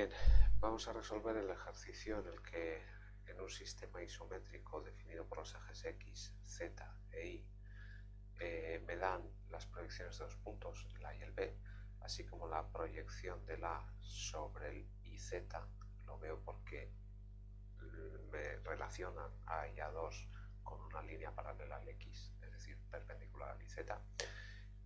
Bien, vamos a resolver el ejercicio en el que en un sistema isométrico definido por los ejes X, Z e Y eh, me dan las proyecciones de los puntos, el A y el B, así como la proyección del A sobre el IZ, lo veo porque me relacionan A y A2 con una línea paralela al X, es decir, perpendicular al IZ,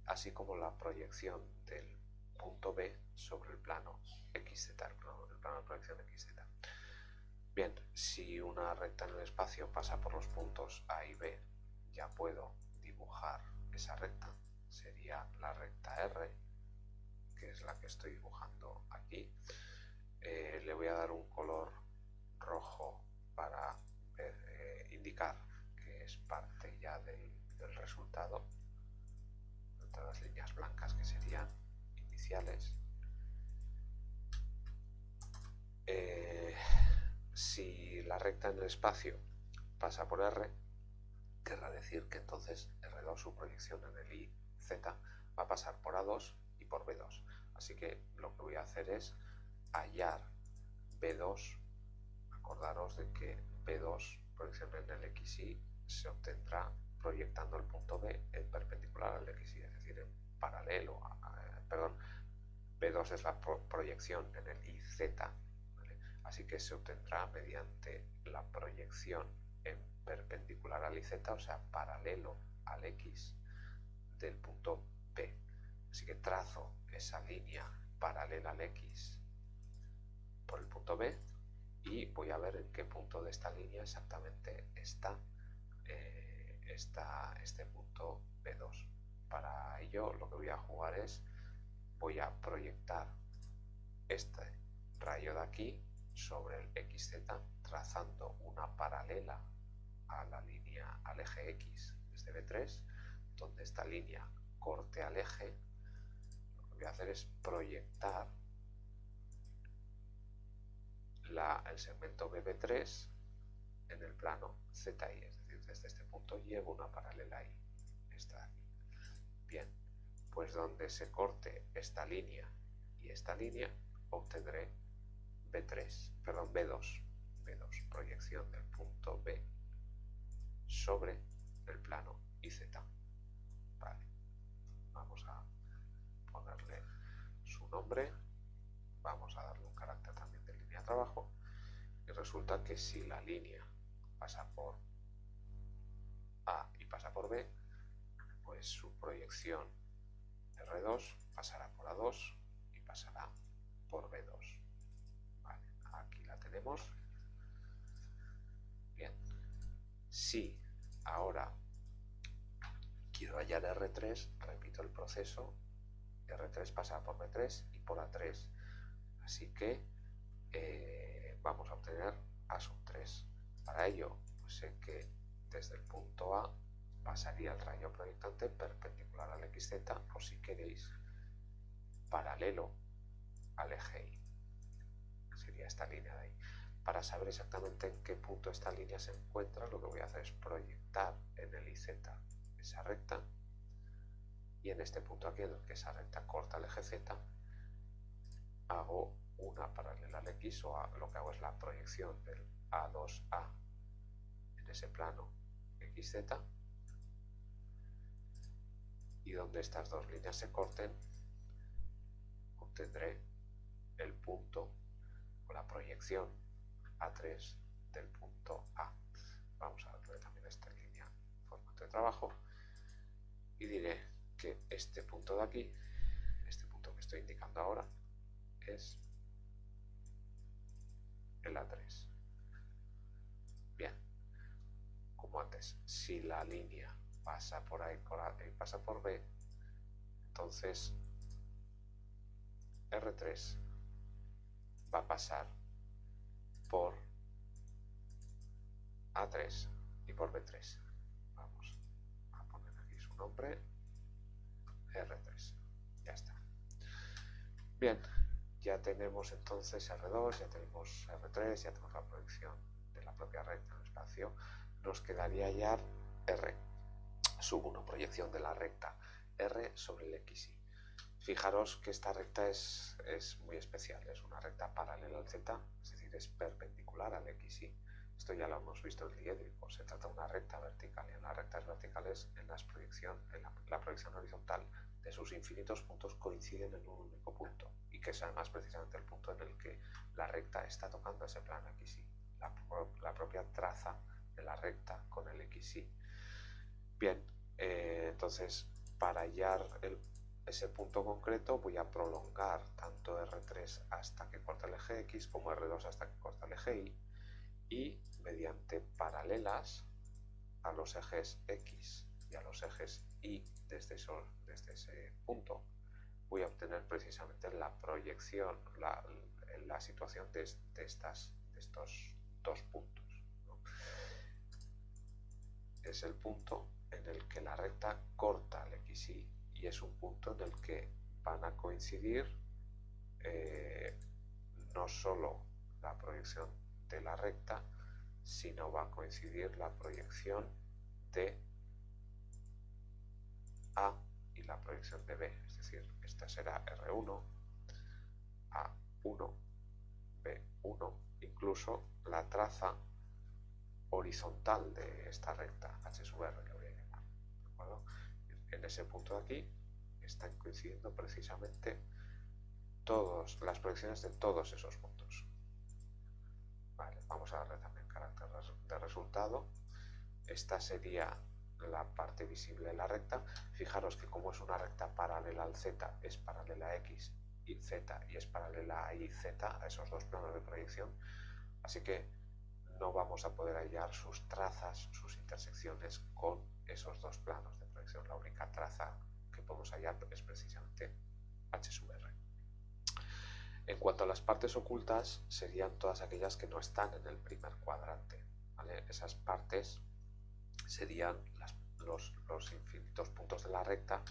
así como la proyección del punto B sobre el plano XZ, el plano, de proyección XZ. Bien, si una recta en el espacio pasa por los puntos A y B, ya puedo dibujar esa recta. Sería la recta R, que es la que estoy dibujando aquí. Eh, le voy a dar un color rojo para eh, indicar que es parte ya del, del resultado. Todas las líneas blancas que serían eh, si la recta en el espacio pasa por R, querrá decir que entonces R2, su proyección en el I, Z, va a pasar por A2 y por B2. Así que lo que voy a hacer es hallar B2. Acordaros de que B2, proyección en el XY, se obtendrá proyectando el punto B en perpendicular al B2 es la proyección en el IZ, así que se obtendrá mediante la proyección en perpendicular al IZ, o sea, paralelo al X del punto B. Así que trazo esa línea paralela al X por el punto B y voy a ver en qué punto de esta línea exactamente está, eh, está este punto B2. Para ello lo que voy a jugar es voy a proyectar este rayo de aquí sobre el XZ trazando una paralela a la línea al eje X desde B3 donde esta línea corte al eje lo que voy a hacer es proyectar la, el segmento BB3 en el plano ZY, es decir, desde este punto llevo una paralela ahí, esta de aquí. Bien, pues se corte esta línea y esta línea obtendré B3, perdón, B2, B2, proyección del punto B sobre el plano IZ. Vale, vamos a ponerle su nombre, vamos a darle un carácter también de línea de trabajo y resulta que si la línea pasa por A y pasa por B, pues su proyección R2 pasará por A2 y pasará por B2. aquí la tenemos. Bien. Si ahora quiero hallar R3, repito el proceso. R3 pasa por B3 y por A3. Así que eh, vamos a obtener A sub 3. Para ello, pues sé que desde el punto A pasaría el rayo proyectante perpendicular al XZ o si queréis paralelo al eje Y. Sería esta línea de ahí. Para saber exactamente en qué punto esta línea se encuentra, lo que voy a hacer es proyectar en el IZ esa recta y en este punto aquí, en el que esa recta corta el eje Z, hago una paralela al X o lo que hago es la proyección del A2A en ese plano XZ y donde estas dos líneas se corten obtendré el punto o la proyección A3 del punto A. Vamos a ver también esta línea formato de trabajo y diré que este punto de aquí, este punto que estoy indicando ahora, es el A3. Bien, como antes, si la línea pasa por ahí por A y pasa por B, entonces R3 va a pasar por A3 y por B3. Vamos a poner aquí su nombre, R3. Ya está. Bien, ya tenemos entonces R2, ya tenemos R3, ya tenemos la proyección de la propia recta en el espacio. Nos quedaría ya R. Subo una proyección de la recta R sobre el XY. Fijaros que esta recta es, es, muy especial, es una recta paralela al z, es decir, es perpendicular al xy. Esto ya lo hemos visto en diédrico, se trata de una recta vertical y en las rectas verticales en, las proyección, en la, proyección horizontal de sus infinitos puntos coinciden en un único punto y que es además precisamente el punto en el que la recta está tocando ese plano xy, la, la propia traza de la recta con el xy. Bien, eh, entonces para hallar ese punto concreto voy a prolongar tanto R3 hasta que corte el eje X como R2 hasta que corte el eje Y y mediante paralelas a los ejes X y a los ejes Y desde, desde ese punto voy a obtener precisamente la proyección, la, la situación de, estas, de estos dos puntos. Es el punto en el que la recta corta el XY y es un punto en el que van a coincidir eh, no solo la proyección de la recta, sino va a coincidir la proyección de A y la proyección de B, es decir, esta será R1, A1, B1, incluso la traza horizontal de esta recta, H sub R, en ese punto de aquí están coincidiendo precisamente todas las proyecciones de todos esos puntos. vamos a darle también carácter de resultado. Esta sería la parte visible de la recta. Fijaros que como es una recta paralela al z, es paralela a x y z y es paralela a y a esos dos planos de proyección. Así que no vamos a poder hallar sus trazas, sus intersecciones con esos dos planos de proyección. La única traza que podemos hallar es precisamente H sub. En cuanto a las partes ocultas, serían todas aquellas que no están en el primer cuadrante. Esas partes serían los, infinitos puntos de la recta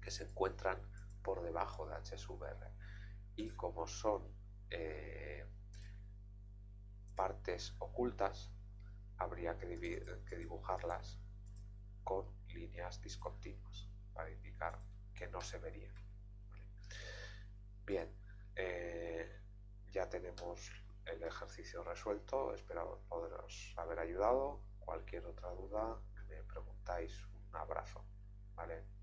que se encuentran por debajo de H sub. Y como son eh, partes ocultas, habría que, dibujarlas con líneas discontinuas para indicar que no se verían. Bien, eh, ya tenemos el ejercicio resuelto, espero poderos haber ayudado. Cualquier otra duda me preguntáis. Un abrazo. ¿vale?